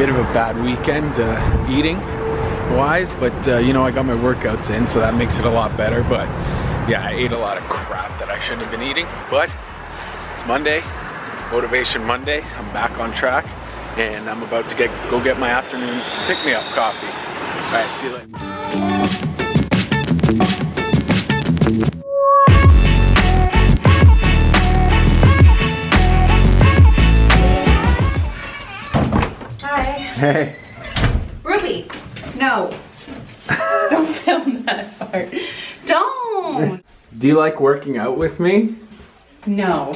bit of a bad weekend uh, eating wise, but uh, you know, I got my workouts in, so that makes it a lot better. But yeah, I ate a lot of crap that I shouldn't have been eating, but it's Monday, Motivation Monday. I'm back on track and I'm about to get go get my afternoon pick-me-up coffee. All right, see you later. Hey. Ruby. No. Don't film that part. Don't. Do you like working out with me? No.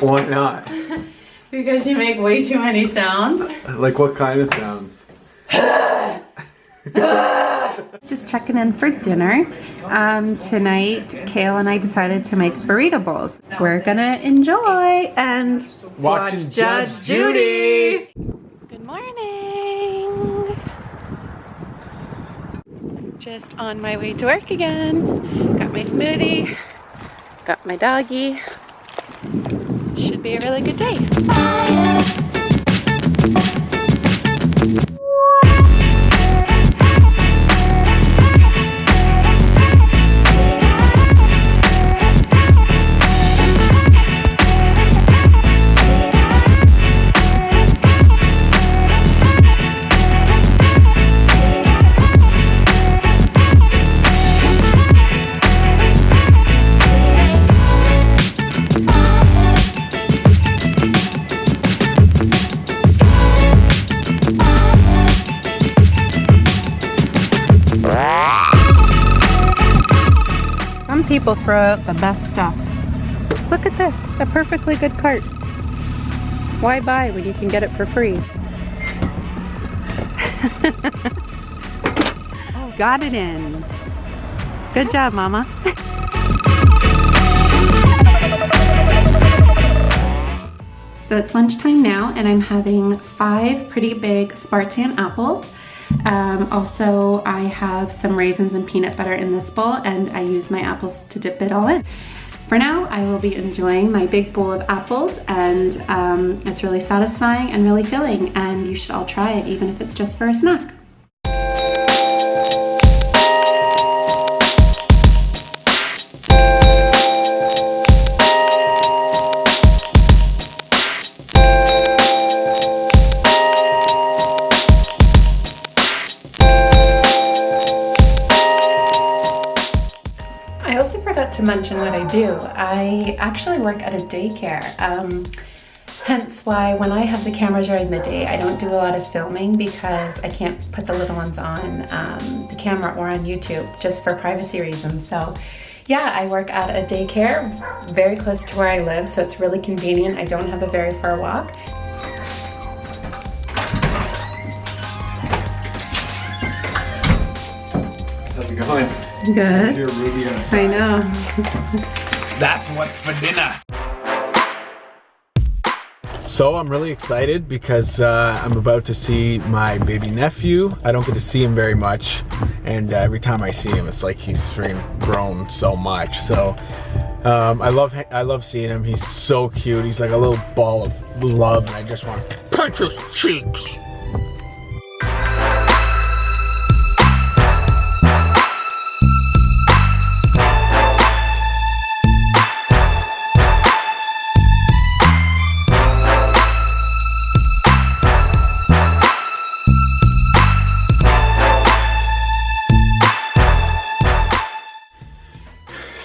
Why not? because you make way too many sounds. Like what kind of sounds? Just checking in for dinner. Um, tonight, Kale and I decided to make burrito bowls. We're gonna enjoy and Watching watch Judge Judge Judy. Morning. Just on my way to work again. Got my smoothie. Got my doggy. Should be a really good day. Some people throw uh, out the best stuff. Look at this, a perfectly good cart. Why buy when you can get it for free? got it in. Good job, Mama. So it's lunchtime now and I'm having five pretty big Spartan apples. Um, also, I have some raisins and peanut butter in this bowl and I use my apples to dip it all in. For now, I will be enjoying my big bowl of apples and um, it's really satisfying and really filling and you should all try it even if it's just for a snack. To mention what I do. I actually work at a daycare. Um, hence why when I have the camera during the day, I don't do a lot of filming because I can't put the little ones on um, the camera or on YouTube just for privacy reasons. So yeah, I work at a daycare very close to where I live, so it's really convenient. I don't have a very far walk. Good. You're Ruby outside. I know. That's what's for dinner. So I'm really excited because uh, I'm about to see my baby nephew. I don't get to see him very much, and uh, every time I see him, it's like he's freaking grown so much. So um, I love I love seeing him. He's so cute. He's like a little ball of love, and I just want to punch his cheeks.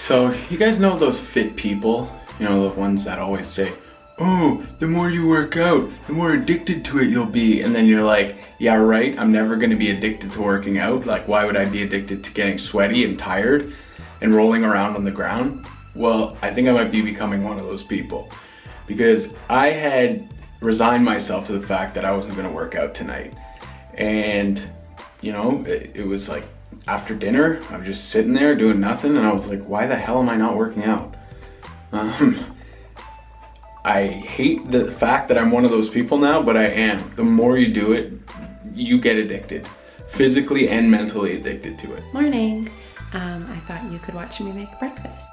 So you guys know those fit people? You know, the ones that always say, oh, the more you work out, the more addicted to it you'll be. And then you're like, yeah, right, I'm never gonna be addicted to working out. Like, why would I be addicted to getting sweaty and tired and rolling around on the ground? Well, I think I might be becoming one of those people because I had resigned myself to the fact that I wasn't gonna work out tonight. And, you know, it, it was like after dinner, I was just sitting there doing nothing, and I was like, why the hell am I not working out? Um, I hate the fact that I'm one of those people now, but I am. The more you do it, you get addicted. Physically and mentally addicted to it. Morning. Um, I thought you could watch me make breakfast.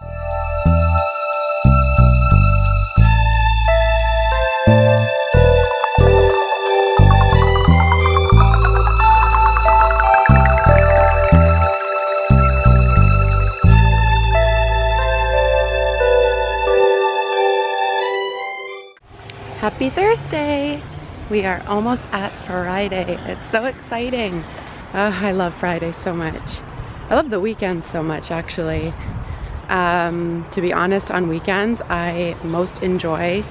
Happy Thursday! We are almost at Friday. It's so exciting. Oh, I love Friday so much. I love the weekend so much, actually. Um, to be honest, on weekends, I most enjoy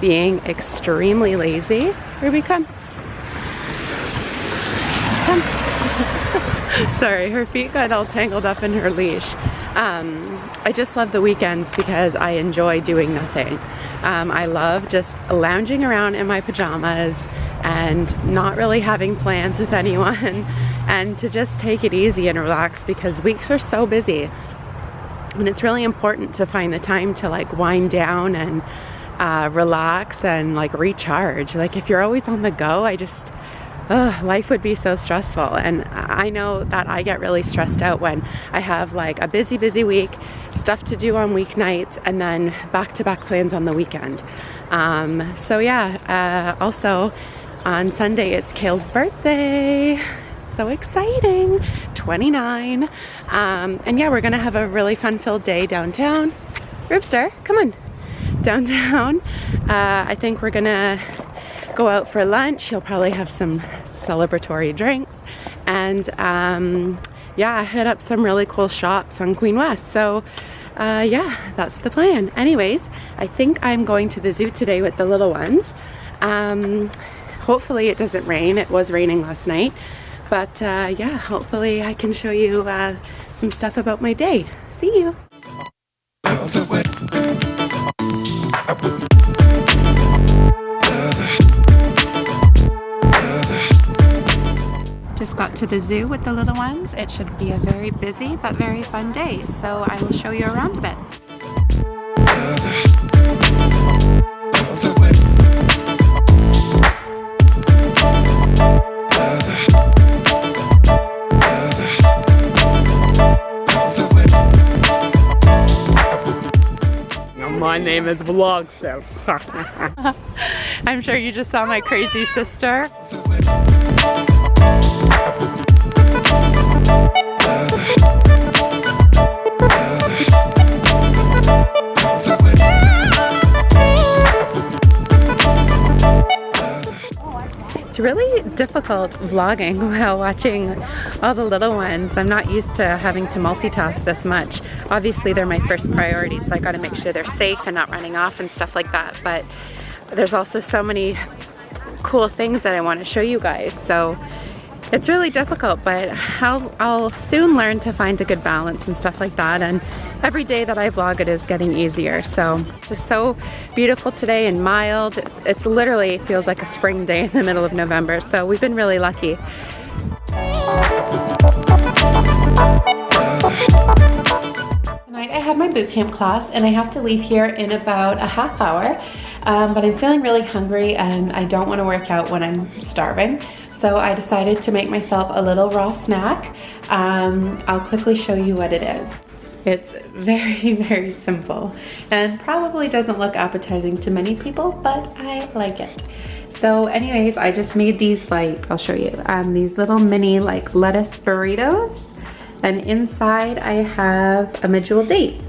being extremely lazy. Ruby, come. Come. Sorry, her feet got all tangled up in her leash. Um, I just love the weekends because I enjoy doing nothing. Um, I love just lounging around in my pajamas and not really having plans with anyone and to just take it easy and relax because weeks are so busy. And it's really important to find the time to like wind down and uh, relax and like recharge. Like if you're always on the go, I just, life would be so stressful. And I know that I get really stressed out when I have like a busy, busy week, stuff to do on weeknights, and then back to back plans on the weekend. Um, so, yeah, uh, also on Sunday, it's Kale's birthday. So exciting! 29. Um, and yeah, we're gonna have a really fun filled day downtown. Ribster, come on. Downtown. Uh, I think we're gonna go out for lunch. He'll probably have some celebratory drinks and um, yeah, hit up some really cool shops on Queen West. So uh, yeah, that's the plan. Anyways, I think I'm going to the zoo today with the little ones. Um, hopefully it doesn't rain. It was raining last night. But uh, yeah, hopefully I can show you uh, some stuff about my day. See you. Just got to the zoo with the little ones. It should be a very busy but very fun day, so I will show you around a bit. My name is Vlogster. I'm sure you just saw my crazy sister. It's really difficult vlogging while watching all the little ones. I'm not used to having to multitask this much. Obviously they're my first priority so I gotta make sure they're safe and not running off and stuff like that but there's also so many cool things that I want to show you guys so it's really difficult but I'll, I'll soon learn to find a good balance and stuff like that. And every day that I vlog it is getting easier. So just so beautiful today and mild. It's literally feels like a spring day in the middle of November. So we've been really lucky. Tonight I have my boot camp class and I have to leave here in about a half hour. Um, but I'm feeling really hungry and I don't want to work out when I'm starving so I decided to make myself a little raw snack. Um, I'll quickly show you what it is. It's very, very simple and probably doesn't look appetizing to many people, but I like it. So anyways, I just made these like, I'll show you, um, these little mini like lettuce burritos. And inside I have a medjool date.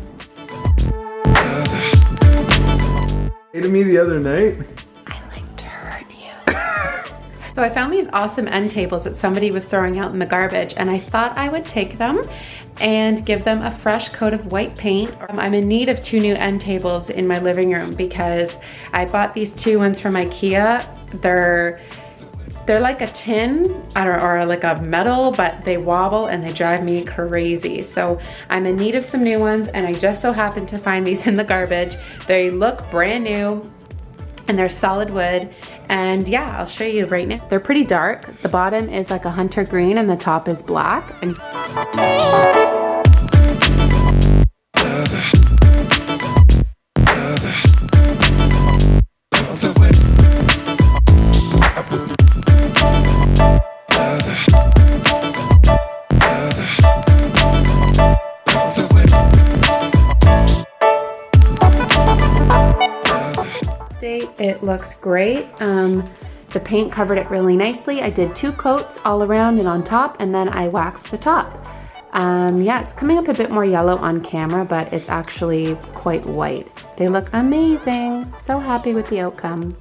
Hey to me the other night. So I found these awesome end tables that somebody was throwing out in the garbage and I thought I would take them and give them a fresh coat of white paint. Um, I'm in need of two new end tables in my living room because I bought these two ones from Ikea. They're they're like a tin or, like a metal, but they wobble and they drive me crazy. So I'm in need of some new ones and I just so happened to find these in the garbage. They look brand new and they're solid wood. And yeah, I'll show you right now. They're pretty dark. The bottom is like a hunter green and the top is black. And Looks great. Um, the paint covered it really nicely. I did two coats all around and on top, and then I waxed the top. Um, yeah, it's coming up a bit more yellow on camera, but it's actually quite white. They look amazing. So happy with the outcome.